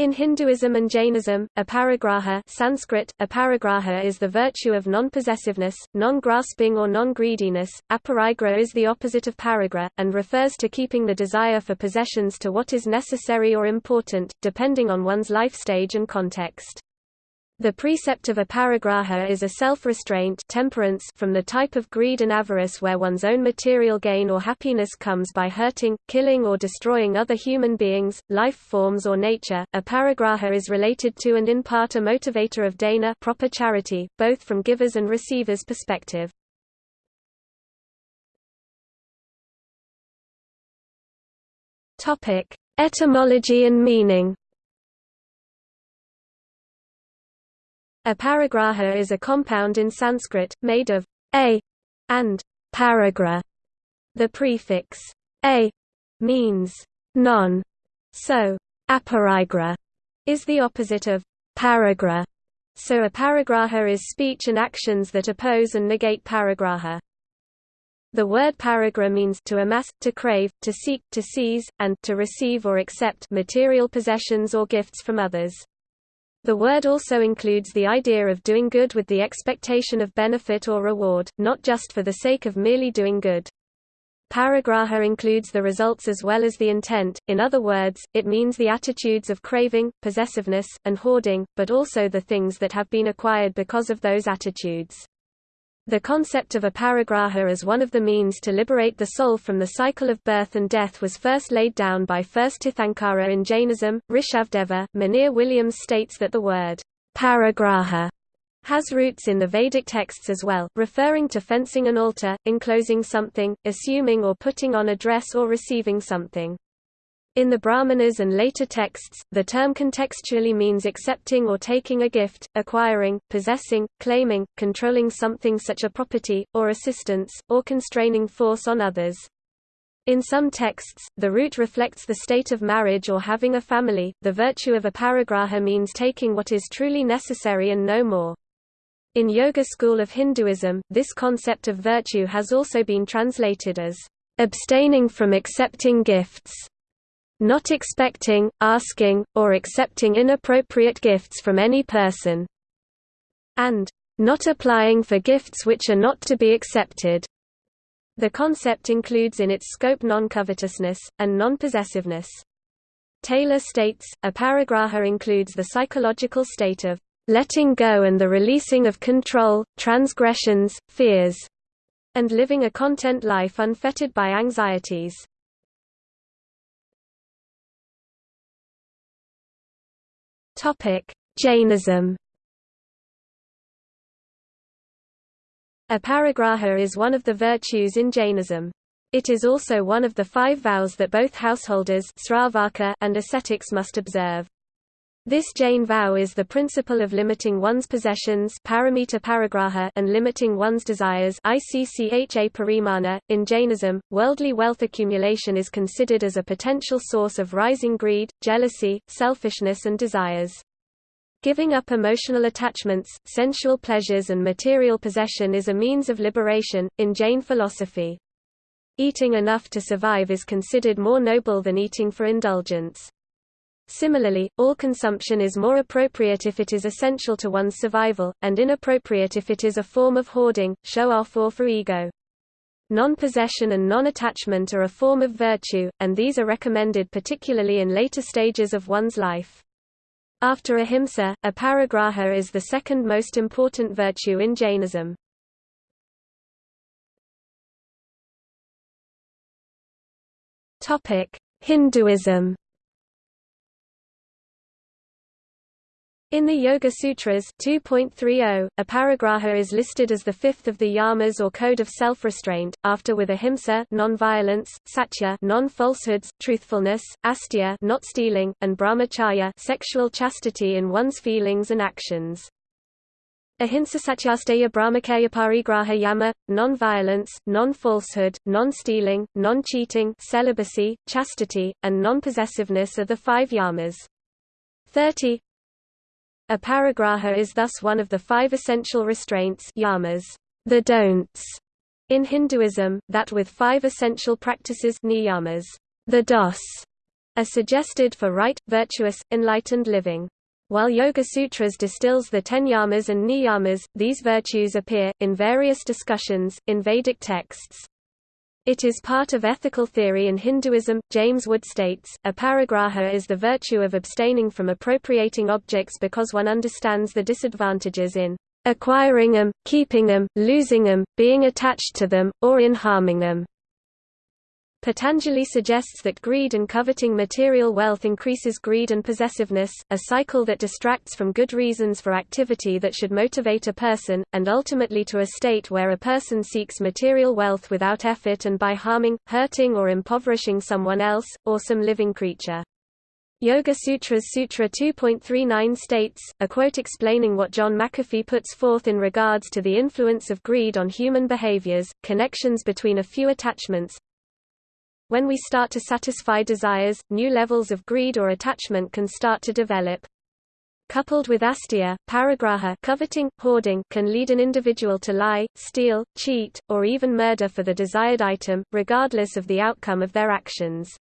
In Hinduism and Jainism, aparigraha Sanskrit, aparigraha is the virtue of non-possessiveness, non-grasping or non-greediness. Aparigraha is the opposite of parigraha, and refers to keeping the desire for possessions to what is necessary or important, depending on one's life stage and context. The precept of aparigraha is a self-restraint temperance from the type of greed and avarice where one's own material gain or happiness comes by hurting, killing or destroying other human beings, life forms or nature. Aparigraha is related to and in part a motivator of dana proper charity, both from givers and receivers' perspective. Topic: Etymology and meaning. Aparigraha is a compound in Sanskrit, made of a and parigraha. The prefix a means non, so aparigraha is the opposite of parigraha. So aparigraha is speech and actions that oppose and negate parigraha. The word parigraha means to amass, to crave, to seek, to seize, and to receive or accept material possessions or gifts from others. The word also includes the idea of doing good with the expectation of benefit or reward, not just for the sake of merely doing good. Parigraha includes the results as well as the intent, in other words, it means the attitudes of craving, possessiveness, and hoarding, but also the things that have been acquired because of those attitudes. The concept of aparigraha as one of the means to liberate the soul from the cycle of birth and death was first laid down by first Tirthankara in Jainism. Rishabhadeva, Monier Williams states that the word parigraha has roots in the Vedic texts as well, referring to fencing an altar, enclosing something, assuming or putting on a dress or receiving something. In the Brahmanas and later texts, the term contextually means accepting or taking a gift, acquiring, possessing, claiming, controlling something such a property, or assistance, or constraining force on others. In some texts, the root reflects the state of marriage or having a family. The virtue of aparigraha means taking what is truly necessary and no more. In Yoga school of Hinduism, this concept of virtue has also been translated as abstaining from accepting gifts not expecting, asking, or accepting inappropriate gifts from any person, and not applying for gifts which are not to be accepted. The concept includes in its scope non-covetousness, and non-possessiveness. Taylor states, aparigraha includes the psychological state of letting go and the releasing of control, transgressions, fears, and living a content life unfettered by anxieties. Jainism Aparigraha is one of the virtues in Jainism. It is also one of the five vows that both householders and ascetics must observe. This Jain vow is the principle of limiting one's possessions paramita parigraha and limiting one's desires. .In Jainism, worldly wealth accumulation is considered as a potential source of rising greed, jealousy, selfishness and desires. Giving up emotional attachments, sensual pleasures and material possession is a means of liberation, in Jain philosophy. Eating enough to survive is considered more noble than eating for indulgence. Similarly, all consumption is more appropriate if it is essential to one's survival, and inappropriate if it is a form of hoarding, show-off or for ego. Non-possession and non-attachment are a form of virtue, and these are recommended particularly in later stages of one's life. After ahimsa, aparigraha is the second most important virtue in Jainism. Hinduism In the Yoga Sutras 2.30, aparigraha is listed as the fifth of the yamas or code of self-restraint, after with ahimsa non-violence, satya non-falsehoods, truthfulness, asteya not stealing, and brahmacharya sexual chastity in one's feelings and actions. Ahimsa satyasteya brahmacharya parigraha yama, non-violence, non-falsehood, non-stealing, non-cheating celibacy, chastity, and non-possessiveness are the five yamas. 30 Aparigraha is thus one of the five essential restraints yamas, the don'ts, in Hinduism, that with five essential practices niyamas, the dos, are suggested for right, virtuous, enlightened living. While Yoga Sutras distills the ten yamas and niyamas, these virtues appear, in various discussions, in Vedic texts. It is part of ethical theory in Hinduism. James Wood states, a aparigraha is the virtue of abstaining from appropriating objects because one understands the disadvantages in acquiring them, keeping them, losing them, being attached to them, or in harming them. Patanjali suggests that greed and coveting material wealth increases greed and possessiveness, a cycle that distracts from good reasons for activity that should motivate a person, and ultimately to a state where a person seeks material wealth without effort and by harming, hurting or impoverishing someone else, or some living creature. Yoga Sutras Sutra 2.39 states, a quote explaining what John McAfee puts forth in regards to the influence of greed on human behaviors, connections between a few attachments, when we start to satisfy desires, new levels of greed or attachment can start to develop. Coupled with asteya, parigraha coveting, hoarding can lead an individual to lie, steal, cheat, or even murder for the desired item, regardless of the outcome of their actions.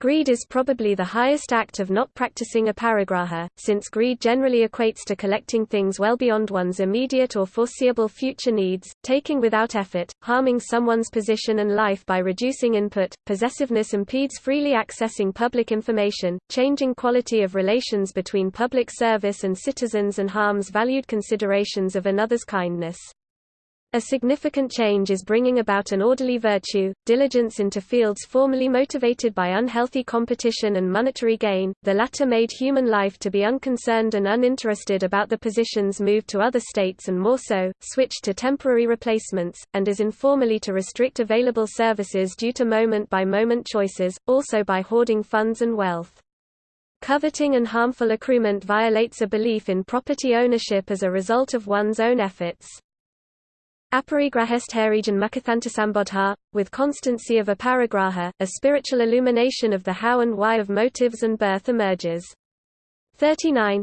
Greed is probably the highest act of not practicing aparigraha, since greed generally equates to collecting things well beyond one's immediate or foreseeable future needs, taking without effort, harming someone's position and life by reducing input, possessiveness impedes freely accessing public information, changing quality of relations between public service and citizens and harms valued considerations of another's kindness. A significant change is bringing about an orderly virtue, diligence into fields formerly motivated by unhealthy competition and monetary gain, the latter made human life to be unconcerned and uninterested about the positions moved to other states and more so, switched to temporary replacements, and is informally to restrict available services due to moment-by-moment -moment choices, also by hoarding funds and wealth. Coveting and harmful accruement violates a belief in property ownership as a result of one's own efforts. Aparigrahestharijan mukathantasambodha, with constancy of aparigraha, a spiritual illumination of the how and why of motives and birth emerges. 39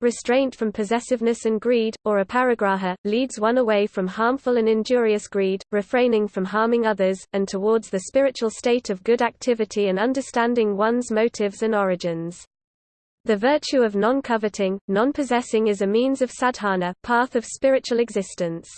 Restraint from possessiveness and greed, or aparigraha, leads one away from harmful and injurious greed, refraining from harming others, and towards the spiritual state of good activity and understanding one's motives and origins. The virtue of non-coveting, non-possessing is a means of sadhana, path of spiritual existence.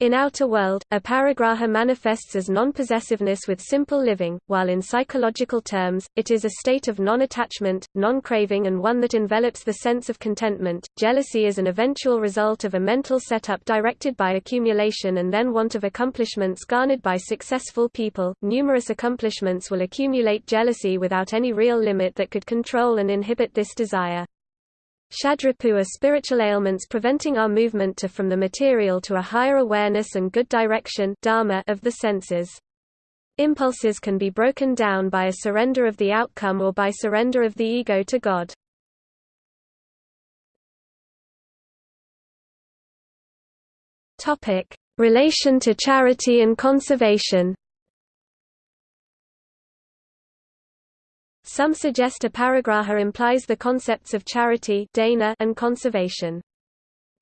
In outer world, aparigraha manifests as non-possessiveness with simple living, while in psychological terms, it is a state of non-attachment, non-craving and one that envelops the sense of contentment. Jealousy is an eventual result of a mental setup directed by accumulation and then want of accomplishments garnered by successful people. Numerous accomplishments will accumulate jealousy without any real limit that could control and inhibit this desire. Shadripu are spiritual ailments preventing our movement to from the material to a higher awareness and good direction dharma of the senses. Impulses can be broken down by a surrender of the outcome or by surrender of the ego to God. Relation to charity and conservation. Some suggest aparigraha implies the concepts of charity and conservation.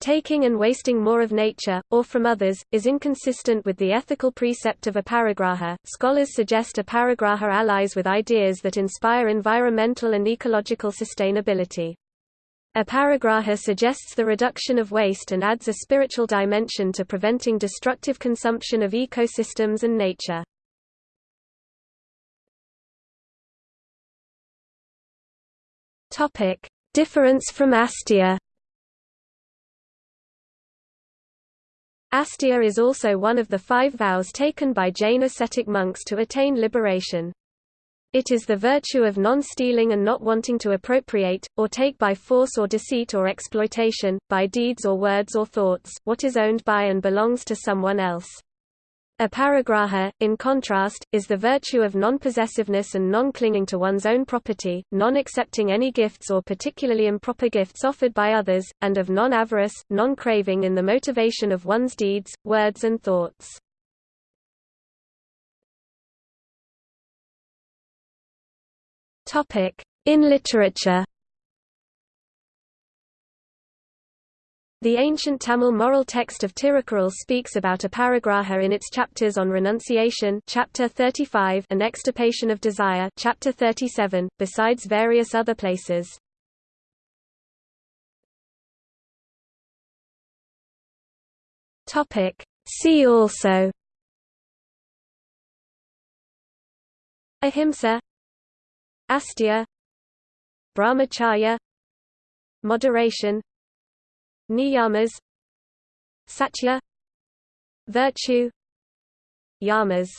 Taking and wasting more of nature, or from others, is inconsistent with the ethical precept of aparigraha. Scholars suggest aparigraha allies with ideas that inspire environmental and ecological sustainability. Aparigraha suggests the reduction of waste and adds a spiritual dimension to preventing destructive consumption of ecosystems and nature. Topic: Difference from asteya. Asteya is also one of the five vows taken by Jain ascetic monks to attain liberation. It is the virtue of non-stealing and not wanting to appropriate, or take by force or deceit or exploitation, by deeds or words or thoughts, what is owned by and belongs to someone else. Aparigraha, in contrast, is the virtue of non-possessiveness and non-clinging to one's own property, non-accepting any gifts or particularly improper gifts offered by others, and of non-avarice, non-craving in the motivation of one's deeds, words and thoughts. In literature The ancient Tamil moral text of Tirukkural speaks about aparigraha in its chapters on renunciation chapter 35 and extirpation of desire chapter 37, besides various other places. See also. Ahimsa. Asteya Brahmacharya. Moderation Niyamas Satya Virtue Yamas